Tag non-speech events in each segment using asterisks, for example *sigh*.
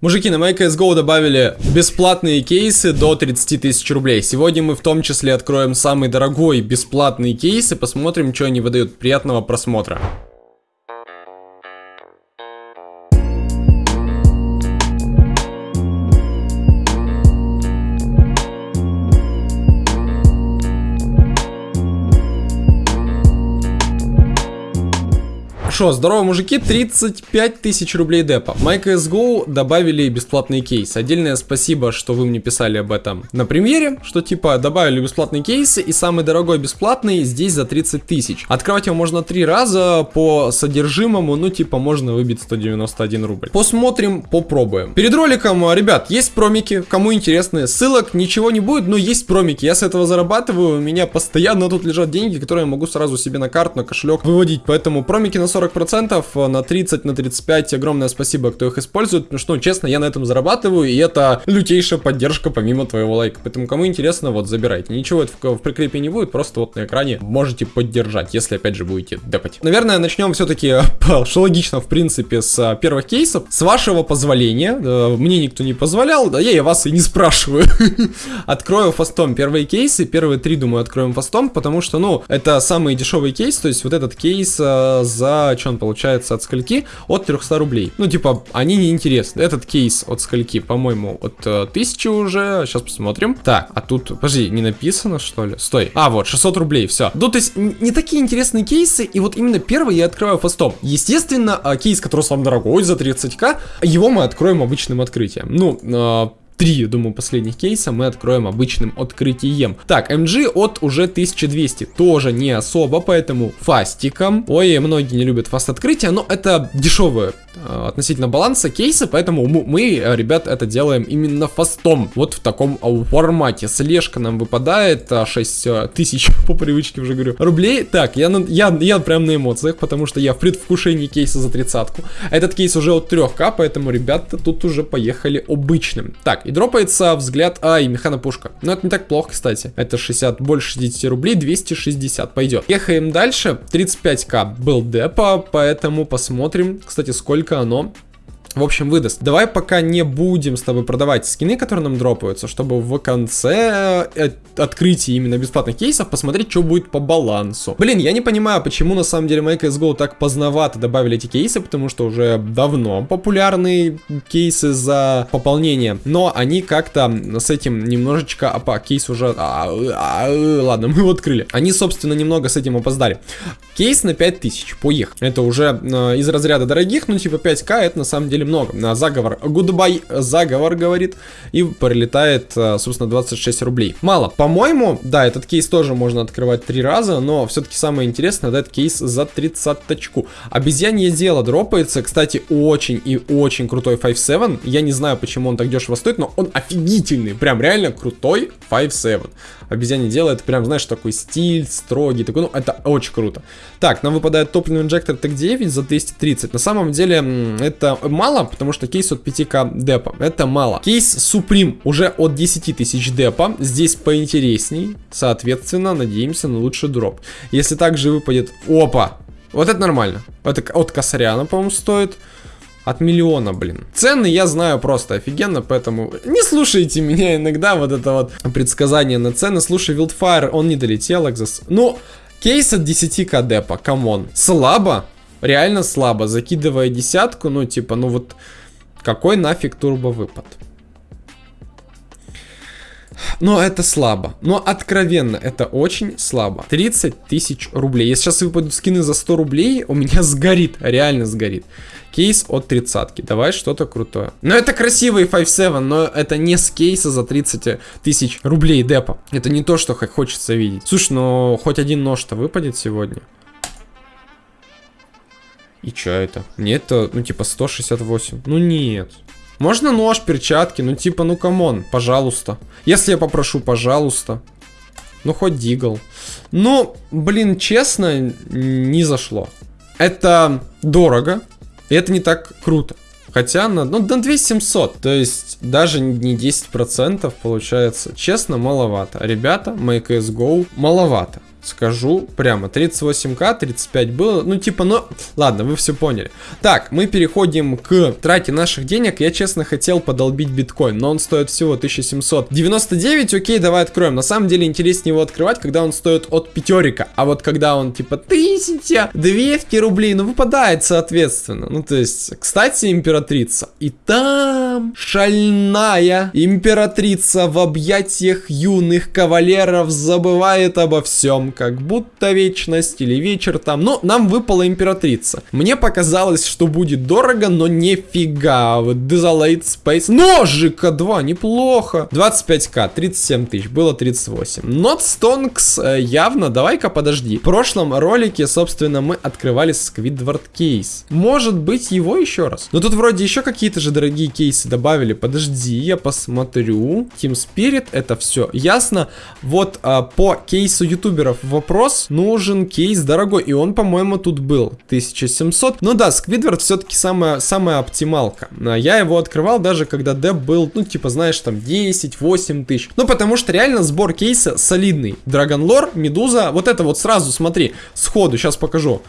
Мужики, на MyCSGO добавили бесплатные кейсы до 30 тысяч рублей. Сегодня мы в том числе откроем самый дорогой бесплатный кейс и посмотрим, что они выдают. Приятного просмотра. Шо, здорово, мужики, 35 тысяч рублей депа. MyCSGO добавили бесплатный кейс. Отдельное спасибо, что вы мне писали об этом на премьере, что типа добавили бесплатные кейсы, и самый дорогой бесплатный здесь за 30 тысяч. Открывать его можно три раза по содержимому, ну типа можно выбить 191 рубль. Посмотрим, попробуем. Перед роликом, ребят, есть промики, кому интересны, ссылок ничего не будет, но есть промики. Я с этого зарабатываю, у меня постоянно тут лежат деньги, которые я могу сразу себе на карту, на кошелек выводить, поэтому промики на 40 40%, э, на 30, на 35 огромное спасибо, кто их использует, потому что, ну, честно, я на этом зарабатываю, и это лютейшая поддержка помимо твоего лайка. Поэтому, кому интересно, вот, забирайте. Ничего в, в прикрепе не будет, просто вот на экране можете поддержать, если, опять же, будете депать. Наверное, начнем все-таки, *laughs* что логично, в принципе, с э, первых кейсов. С вашего позволения, э, мне никто не позволял, да я и вас и не спрашиваю. *laughs* Открою фастом первые кейсы, первые три, думаю, откроем фастом, потому что, ну, это самый дешевый кейс, то есть вот этот кейс за что он получается от скольки? От 300 рублей. Ну, типа, они не интересны. Этот кейс от скольки, по-моему, от э, 1000 уже. Сейчас посмотрим. Так, а тут, подожди, не написано, что ли? Стой. А, вот, 600 рублей, все. Ну, то есть, не такие интересные кейсы, и вот именно первый я открываю фастом. Естественно, э, кейс, который сам дорогой, за 30к, его мы откроем обычным открытием. Ну, э, три, думаю, последних кейса мы откроем обычным открытием. Так, MG от уже 1200, тоже не особо, поэтому фастиком. Ой, многие не любят фаст открытия, но это дешевое Э, относительно баланса кейса, поэтому мы, э, ребят, это делаем именно фастом, вот в таком формате. Слежка нам выпадает, 6 э, тысяч, *laughs* по привычке уже говорю, рублей. Так, я, я, я прям на эмоциях, потому что я в предвкушении кейса за тридцатку. Этот кейс уже от 3к, поэтому, ребята, тут уже поехали обычным. Так, и дропается взгляд, а, и механопушка. Но это не так плохо, кстати. Это 60, больше 60 рублей, 260, пойдет. Ехаем дальше, 35к был депа, поэтому посмотрим, кстати, сколько оно в общем, выдаст. Давай пока не будем с тобой продавать скины, которые нам дропаются, чтобы в конце э, открытия именно бесплатных кейсов посмотреть, что будет по балансу. Блин, я не понимаю, почему на самом деле MyCSGO так поздновато добавили эти кейсы, потому что уже давно популярные кейсы за пополнение, но они как-то с этим немножечко... Опа, кейс уже... А, а, ладно, *laughs* мы его открыли. Они, собственно, немного с этим опоздали. Кейс на 5000, поехали. Это уже э, из разряда дорогих, ну типа 5к это на самом деле деле много. На заговор, goodbye, заговор, говорит, и прилетает, э, собственно, 26 рублей. Мало. По-моему, да, этот кейс тоже можно открывать три раза, но все-таки самое интересное, да, этот кейс за 30 точку. Обезьянье дело дропается, кстати, очень и очень крутой 5-7. Я не знаю, почему он так дешево стоит, но он офигительный, прям реально крутой 5-7. Обезьянье дело, это прям, знаешь, такой стиль, строгий, такой, ну, это очень круто. Так, нам выпадает топливный инжектор ТЭК-9 за 230. На самом деле, это мало, потому что кейс от 5к депа. Это мало. Кейс Supreme уже от 10 тысяч депа. Здесь поинтересней. Соответственно, надеемся на лучший дроп. Если также выпадет... Опа! Вот это нормально. Это от Косаряна, по-моему, стоит. От миллиона, блин. Цены я знаю просто офигенно, поэтому не слушайте меня иногда, вот это вот предсказание на цены. Слушай, Wildfire, он не долетел, Exos. Ну, кейс от 10к депа, come on. Слабо? реально слабо. Закидывая десятку, ну типа, ну вот какой нафиг турбовыпад? Но это слабо. Но откровенно, это очень слабо. 30 тысяч рублей. Если сейчас выпадут скины за 100 рублей, у меня *laughs* сгорит. Реально сгорит. Кейс от тридцатки. Давай что-то крутое. Но это красивый 5.7, но это не с кейса за 30 тысяч рублей депа. Это не то, что хочется видеть. Слушай, ну хоть один нож-то выпадет сегодня. И чё это? Мне это, ну, типа, 168. Ну, нет. Можно нож, перчатки, ну, типа, ну, come on, пожалуйста. Если я попрошу, пожалуйста. Ну, хоть Deagle. Ну, блин, честно, не зашло. Это дорого, и это не так круто. Хотя на, ну, на 2700, то есть даже не 10% получается. Честно, маловато. Ребята, MyCSGO маловато. Скажу прямо, 38к, 35 было, ну типа, ну, ладно, вы все поняли. Так, мы переходим к трате наших денег, я честно хотел подолбить биткоин, но он стоит всего 1799, окей, давай откроем. На самом деле интереснее его открывать, когда он стоит от пятерика, а вот когда он типа 1000, 200 рублей, ну выпадает соответственно. Ну то есть, кстати, императрица, и там шальная императрица в объятиях юных кавалеров забывает обо всем как будто вечность или вечер там. Но нам выпала императрица. Мне показалось, что будет дорого, но нифига. Вот Desolate Space. Ножика 2, неплохо. 25к, 37 тысяч, было 38. Not Stonks э, явно, давай-ка подожди. В прошлом ролике, собственно, мы открывали Squidward кейс. Может быть его еще раз. Но тут вроде еще какие-то же дорогие кейсы добавили. Подожди, я посмотрю. Team Spirit, это все ясно. Вот а, по кейсу ютуберов вопрос, нужен кейс дорогой, и он, по-моему, тут был, 1700. Ну да, Сквидвард все-таки самая, самая оптималка. А я его открывал даже, когда деп был, ну, типа, знаешь, там, 10-8 тысяч. Ну, потому что реально сбор кейса солидный. Драгонлор, Медуза, вот это вот сразу, смотри, сходу, сейчас покажу.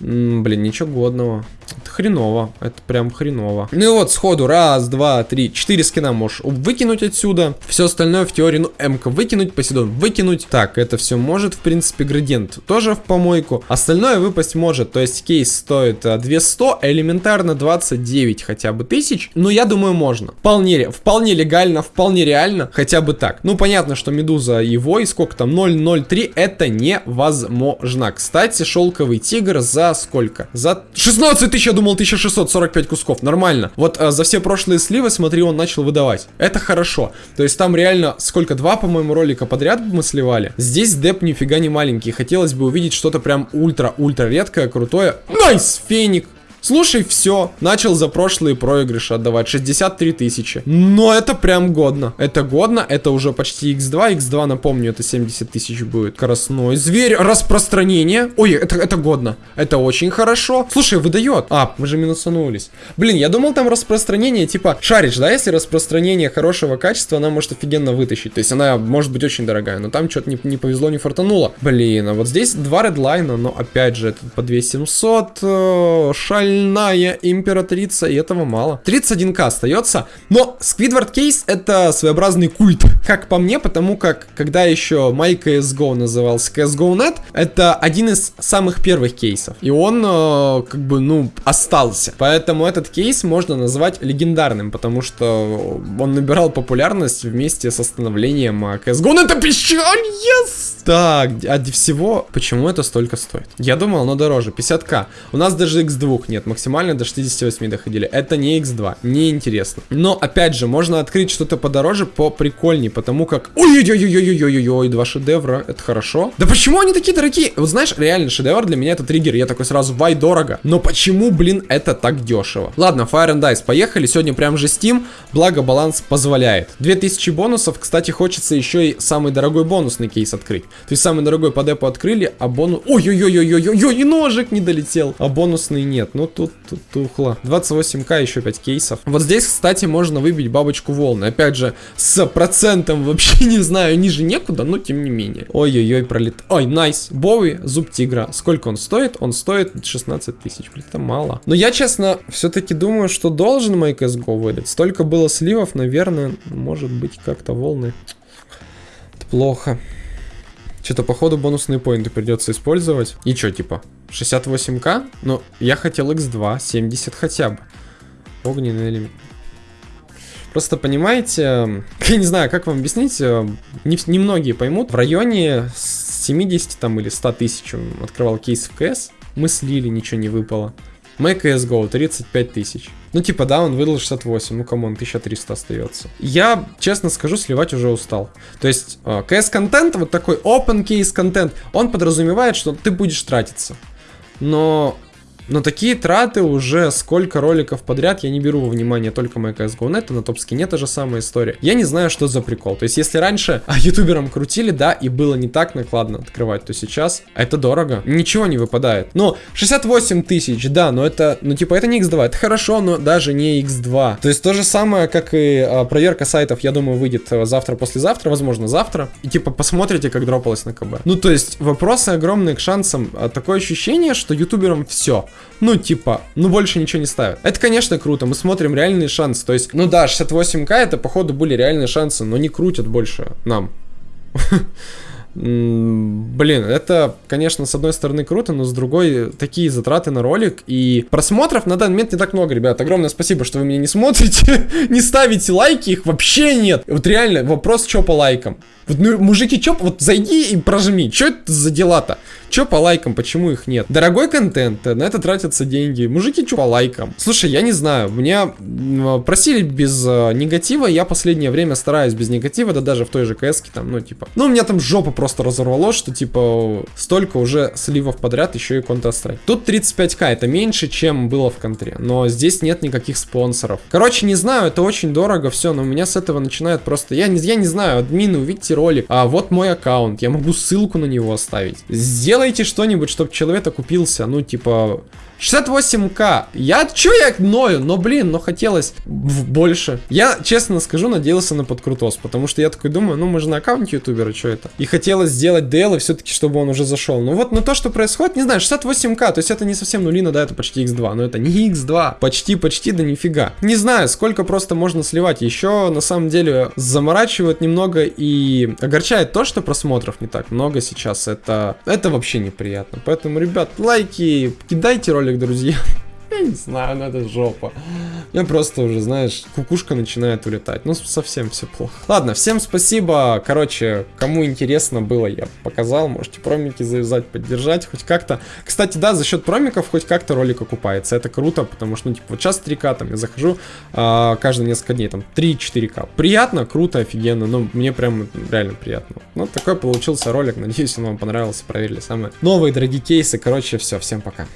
М, блин, ничего годного. Это хреново. Это прям хреново. Ну и вот, сходу. Раз, два, три, четыре скина можешь выкинуть отсюда. Все остальное в теории, ну, МК выкинуть, Посейдон выкинуть. Так, это все может, в принципе, градиент тоже в помойку. Остальное выпасть может. То есть кейс стоит 200, а, элементарно 29 хотя бы тысяч. Но я думаю, можно. Вполне, вполне легально, вполне реально. Хотя бы так. Ну, понятно, что Медуза его и сколько там, 0.03, это невозможно. Кстати, шелковый тигр за сколько? За 16 тысяч, я думал, 1645 кусков. Нормально. Вот а, за все прошлые сливы, смотри, он начал выдавать. Это хорошо. То есть там реально сколько? Два, по-моему, ролика подряд мы сливали. Здесь деп нифига не маленький. Хотелось бы увидеть что-то прям ультра-ультра редкое, крутое. Nice! Феник! Слушай, все, начал за прошлые проигрыши отдавать 63 тысячи. Но это прям годно. Это годно, это уже почти x2. x2, напомню, это 70 тысяч будет. Красной зверь, распространение. Ой, это, это годно. Это очень хорошо. Слушай, выдает. А, мы же минусанулись. Блин, я думал там распространение, типа, шаришь, да, если распространение хорошего качества, она может офигенно вытащить. То есть она может быть очень дорогая, но там что-то не, не повезло, не фартануло. Блин, а вот здесь два редлайна, но опять же, это по 2700, э, шаль шальная императрица, и этого мало. 31к остается, но Squidward Case это своеобразный культ, *laughs* как по мне, потому как, когда еще MyCSGO назывался CSGO.net, это один из самых первых кейсов, и он, э, как бы, ну, остался. Поэтому этот кейс можно назвать легендарным, потому что он набирал популярность вместе с остановлением CSGO.net. Это печаль, yes! Так, а всего, почему это столько стоит? Я думал, оно дороже, 50к. У нас даже x2 нет, максимально до 68 доходили. Это не x2, не интересно. Но, опять же, можно открыть что-то подороже, по прикольней, потому как... Ой-ой-ой-ой-ой-ой-ой, два шедевра, это хорошо. Да почему они такие дорогие? Вот знаешь, реально, шедевр для меня это триггер, я такой сразу, вай, дорого. Но почему, блин, это так дешево? Ладно, Fire and Dice, поехали, сегодня прям же Steam, благо баланс позволяет. 2000 бонусов, кстати, хочется еще и самый дорогой бонусный кейс открыть. То есть самый дорогой по депу открыли, а бонус... Ой-ой-ой-ой-ой-ой, и ножик не долетел. А бонусный нет. Ну тут, тут тухло. 28к, еще 5 кейсов. Вот здесь, кстати, можно выбить бабочку волны. Опять же, с процентом вообще *laughs* не знаю, ниже некуда, но тем не менее. Ой-ой-ой, пролет... Ой, найс. Боуи, зуб тигра. Сколько он стоит? Он стоит 16 тысяч. Блин, это мало. Но я, честно, все-таки думаю, что должен мой CSGO выдать. Столько было сливов, наверное, может быть, как-то волны. Это плохо. Что-то, походу, бонусные поинты придется использовать. И что, типа, 68к? Ну, я хотел x2, 70 хотя бы. Огненный элемент. Просто понимаете, *laughs* я не знаю, как вам объяснить, э, не, не поймут. В районе 70 там или 100 тысяч открывал кейс в КС, мы слили, ничего не выпало. MyCSGO 35 тысяч. Ну, типа, да, он выдал 68, ну, come on, 1300 остается. Я, честно скажу, сливать уже устал. То есть, CS-контент, э, вот такой open case контент, он подразумевает, что ты будешь тратиться. Но Но такие траты уже сколько роликов подряд, я не беру во внимание только MyCSGO Net, на топ-скине та же самая история. Я не знаю, что за прикол. То есть, если раньше а, ютуберам крутили, да, и было не так накладно открывать, то сейчас это дорого. Ничего не выпадает. Ну, 68 тысяч, да, но это, ну, типа, это не x2, это хорошо, но даже не x2. То есть, то же самое, как и а, проверка сайтов, я думаю, выйдет э, завтра-послезавтра, возможно, завтра. И, типа, посмотрите, как дропалось на КБ. Ну, то есть, вопросы огромные к шансам. А, такое ощущение, что ютуберам все. Ну, типа, ну, больше ничего не ставят. Это, конечно, круто, мы смотрим реальные шансы. То есть, ну да, 68к это, походу, были реальные шансы, но не крутят больше нам. *laughs* Блин, это, конечно, с одной стороны круто, но с другой такие затраты на ролик и просмотров на данный момент не так много, ребят. Огромное спасибо, что вы меня не смотрите, *laughs* не ставите лайки, их вообще нет. Вот реально, вопрос, что по лайкам. Вот, ну, мужики, чё, вот зайди и прожми. Чё это за дела-то? Чё по лайкам, почему их нет? Дорогой контент, на это тратятся деньги. Мужики, чё по лайкам? Слушай, я не знаю, меня просили без э, негатива, я последнее время стараюсь без негатива, да даже в той же кс там, ну, типа... Ну, у меня там жопа просто разорвало, что, типа, столько уже сливов подряд, еще и Counter-Strike. Тут 35к, это меньше, чем было в контре, но здесь нет никаких спонсоров. Короче, не знаю, это очень дорого, все, но у меня с этого начинает просто... Я не, я не знаю, админы, увидите ролик, а вот мой аккаунт, я могу ссылку на него оставить. Сделайте что-нибудь, чтобы человек окупился, ну, типа, 68к. Я, чё я ною? Но, блин, но хотелось больше. Я, честно скажу, надеялся на подкрутос, потому что я такой думаю, ну, мы же на аккаунте ютубера, что это? И хотелось сделать DL, все-таки, чтобы он уже зашел. Ну вот, но то, что происходит, не знаю, 68к, то есть это не совсем нулина, да, это почти x2, но это не x2, почти-почти, да нифига. Не знаю, сколько просто можно сливать. Еще, на самом деле, заморачивает немного и огорчает то, что просмотров не так много сейчас. Это, это вообще неприятно. Поэтому, ребят, лайки, кидайте ролик ролик, друзья. *laughs* Я не знаю, ну это жопа. Я просто уже, знаешь, кукушка начинает улетать. Ну, совсем все плохо. Ладно, всем спасибо. Короче, кому интересно было, я показал. Можете промики завязать, поддержать хоть как-то. Кстати, да, за счет промиков хоть как-то ролик окупается. Это круто, потому что, ну, типа, вот сейчас 3К, там, я захожу а, каждые несколько дней, там, 3-4К. Приятно, круто, офигенно. Ну, мне прям реально приятно. Ну, такой получился ролик. Надеюсь, он вам понравился. Проверили самые новые дорогие кейсы. Короче, все, всем пока.